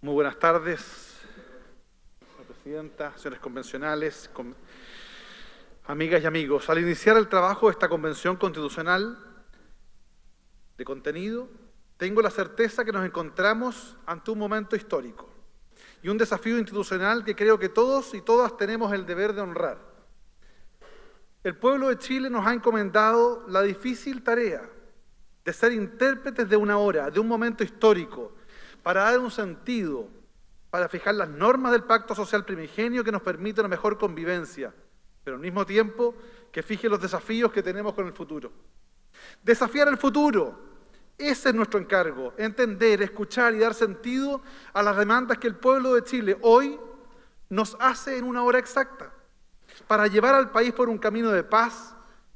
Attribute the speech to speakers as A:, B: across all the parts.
A: Muy buenas tardes, señora presidenta, señores convencionales, con- amigas y amigos. Al iniciar el trabajo de esta convención constitucional de contenido, tengo la certeza que nos encontramos ante un momento histórico y un desafío institucional que creo que todos y todas tenemos el deber de honrar. El pueblo de Chile nos ha encomendado la difícil tarea de ser intérpretes de una hora, de un momento histórico, para dar un sentido, para fijar las normas del pacto social primigenio que nos permite una mejor convivencia, pero al mismo tiempo que fije los desafíos que tenemos con el futuro. Desafiar el futuro, ese es nuestro encargo, entender, escuchar y dar sentido a las demandas que el pueblo de Chile hoy nos hace en una hora exacta, para llevar al país por un camino de paz,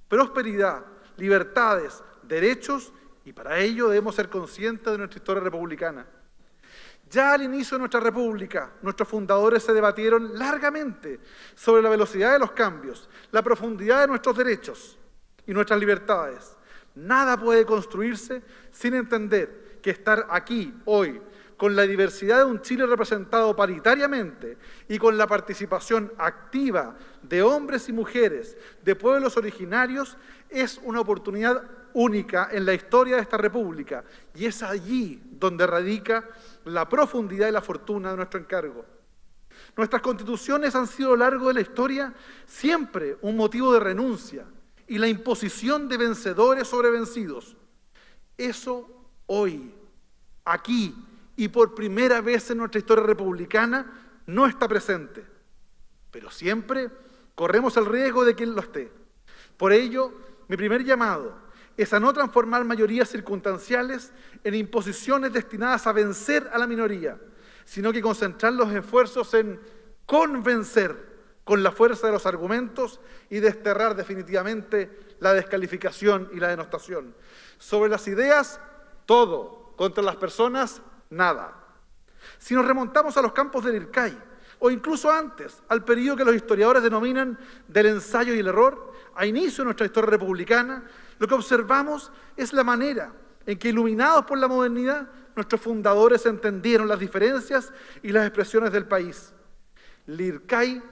A: prosperidad, libertades, derechos, y para ello debemos ser conscientes de nuestra historia republicana. Ya al inicio de nuestra república, nuestros fundadores se debatieron largamente sobre la velocidad de los cambios, la profundidad de nuestros derechos y nuestras libertades. Nada puede construirse sin entender que estar aquí, hoy, con la diversidad de un Chile representado paritariamente y con la participación activa de hombres y mujeres de pueblos originarios, es una oportunidad única en la historia de esta república y es allí donde radica la profundidad y la fortuna de nuestro encargo. Nuestras constituciones han sido a lo largo de la historia siempre un motivo de renuncia y la imposición de vencedores sobre vencidos. Eso hoy, aquí y por primera vez en nuestra historia republicana no está presente, pero siempre corremos el riesgo de que lo esté. Por ello, mi primer llamado es a no transformar mayorías circunstanciales en imposiciones destinadas a vencer a la minoría, sino que concentrar los esfuerzos en convencer con la fuerza de los argumentos y desterrar definitivamente la descalificación y la denostación. Sobre las ideas, todo. Contra las personas, nada. Si nos remontamos a los campos del IRCAI, o incluso antes, al periodo que los historiadores denominan del ensayo y el error, a inicio de nuestra historia republicana, lo que observamos es la manera en que, iluminados por la modernidad, nuestros fundadores entendieron las diferencias y las expresiones del país. Lircay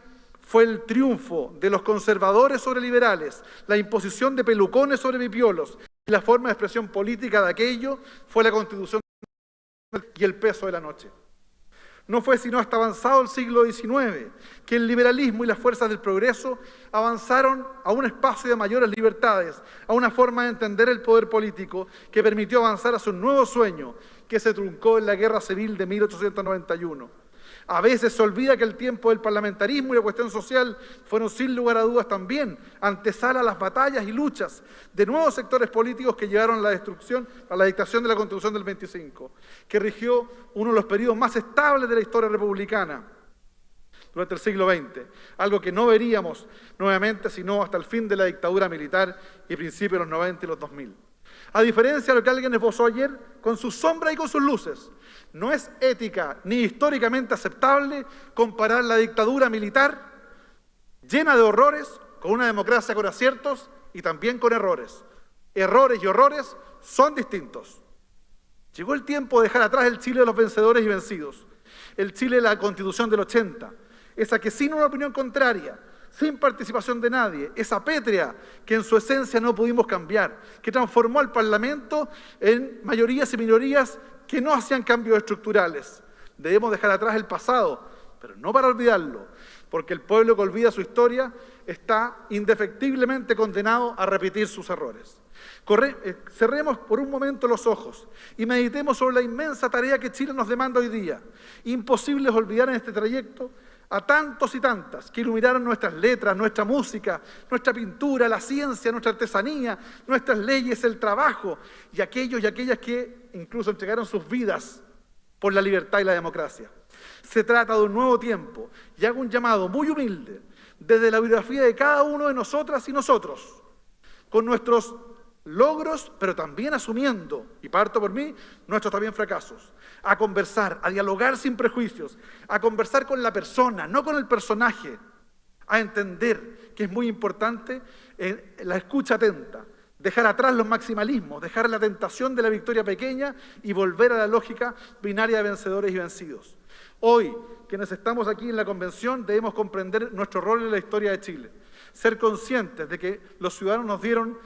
A: fue el triunfo de los conservadores sobre liberales, la imposición de pelucones sobre pipiolos, y la forma de expresión política de aquello fue la constitución y el peso de la noche. No fue sino hasta avanzado el siglo XIX que el liberalismo y las fuerzas del progreso avanzaron a un espacio de mayores libertades, a una forma de entender el poder político que permitió avanzar hacia un nuevo sueño que se truncó en la Guerra Civil de 1891. A veces se olvida que el tiempo del parlamentarismo y la cuestión social fueron sin lugar a dudas también antesala a las batallas y luchas de nuevos sectores políticos que llevaron a la destrucción, a la dictación de la Constitución del 25, que rigió uno de los periodos más estables de la historia republicana durante el siglo XX, algo que no veríamos nuevamente sino hasta el fin de la dictadura militar y principios de los 90 y los 2000. A diferencia de lo que alguien esbozó ayer, con sus sombras y con sus luces, no es ética ni históricamente aceptable comparar la dictadura militar llena de horrores con una democracia con aciertos y también con errores. Errores y horrores son distintos. Llegó el tiempo de dejar atrás el Chile de los vencedores y vencidos, el Chile de la Constitución del 80, esa que sin una opinión contraria, sin participación de nadie, esa pétrea que en su esencia no pudimos cambiar, que transformó al Parlamento en mayorías y minorías que no hacían cambios estructurales. Debemos dejar atrás el pasado, pero no para olvidarlo, porque el pueblo que olvida su historia está indefectiblemente condenado a repetir sus errores. Corre, eh, cerremos por un momento los ojos y meditemos sobre la inmensa tarea que Chile nos demanda hoy día. Imposible es olvidar en este trayecto a tantos y tantas que iluminaron nuestras letras, nuestra música, nuestra pintura, la ciencia, nuestra artesanía, nuestras leyes, el trabajo, y aquellos y aquellas que incluso entregaron sus vidas por la libertad y la democracia. Se trata de un nuevo tiempo y hago un llamado muy humilde desde la biografía de cada uno de nosotras y nosotros, con nuestros logros, pero también asumiendo, parto por mí, nuestros también fracasos, a conversar, a dialogar sin prejuicios, a conversar con la persona, no con el personaje, a entender que es muy importante eh, la escucha atenta, dejar atrás los maximalismos, dejar la tentación de la victoria pequeña y volver a la lógica binaria de vencedores y vencidos. Hoy, quienes estamos aquí en la convención, debemos comprender nuestro rol en la historia de Chile, ser conscientes de que los ciudadanos nos dieron,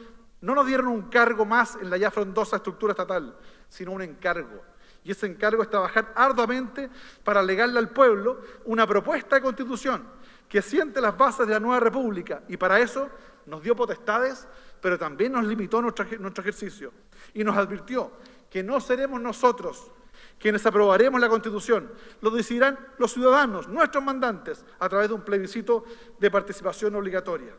A: no nos dieron un cargo más en la ya frondosa estructura estatal, sino un encargo. Y ese encargo es trabajar arduamente para legarle al pueblo una propuesta de constitución que siente las bases de la nueva república y para eso nos dio potestades pero también nos limitó nuestro, nuestro ejercicio y nos advirtió que no seremos nosotros quienes aprobaremos la Constitución, lo decidirán los ciudadanos, nuestros mandantes, a través de un plebiscito de participación obligatoria.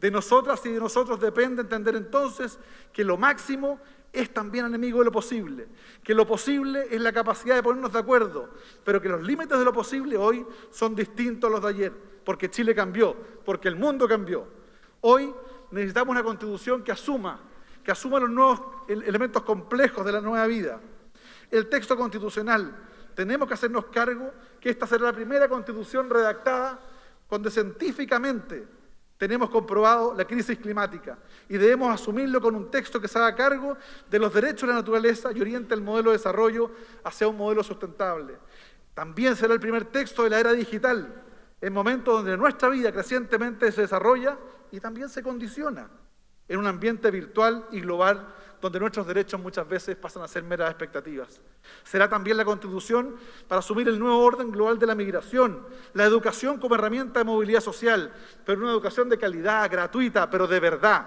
A: De nosotras y de nosotros depende entender entonces que lo máximo es también enemigo de lo posible, que lo posible es la capacidad de ponernos de acuerdo, pero que los límites de lo posible hoy son distintos a los de ayer, porque Chile cambió, porque el mundo cambió. Hoy necesitamos una constitución que asuma, que asuma los nuevos elementos complejos de la nueva vida. El texto constitucional, tenemos que hacernos cargo que esta será la primera constitución redactada donde científicamente tenemos comprobado la crisis climática y debemos asumirlo con un texto que se haga cargo de los derechos de la naturaleza y oriente el modelo de desarrollo hacia un modelo sustentable. También será el primer texto de la era digital, en momentos donde nuestra vida crecientemente se desarrolla y también se condiciona en un ambiente virtual y global donde nuestros derechos muchas veces pasan a ser meras expectativas. Será también la Constitución para asumir el nuevo orden global de la migración, la educación como herramienta de movilidad social, pero una educación de calidad, gratuita, pero de verdad.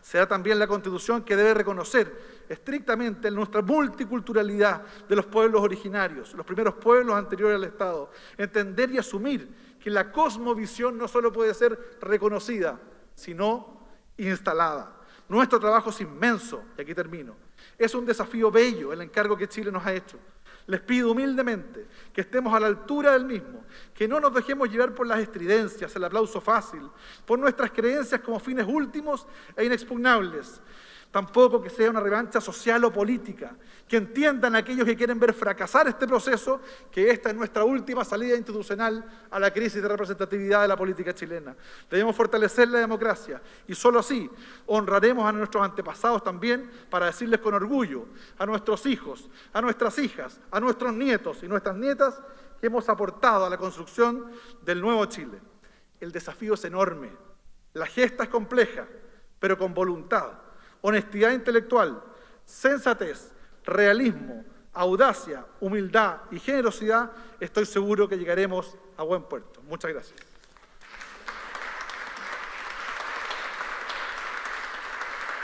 A: Será también la Constitución que debe reconocer estrictamente nuestra multiculturalidad de los pueblos originarios, los primeros pueblos anteriores al Estado, entender y asumir que la cosmovisión no solo puede ser reconocida, sino instalada. Nuestro trabajo es inmenso, y aquí termino. Es un desafío bello el encargo que Chile nos ha hecho. Les pido humildemente que estemos a la altura del mismo, que no nos dejemos llevar por las estridencias, el aplauso fácil, por nuestras creencias como fines últimos e inexpugnables, tampoco que sea una revancha social o política, que entiendan aquellos que quieren ver fracasar este proceso, que esta es nuestra última salida institucional a la crisis de representatividad de la política chilena. Debemos fortalecer la democracia y solo así honraremos a nuestros antepasados también para decirles con orgullo a nuestros hijos, a nuestras hijas, a nuestros nietos y nuestras nietas que hemos aportado a la construcción del nuevo Chile. El desafío es enorme, la gesta es compleja, pero con voluntad honestidad intelectual, sensatez, realismo, audacia, humildad y generosidad, estoy seguro que llegaremos a buen puerto. Muchas gracias.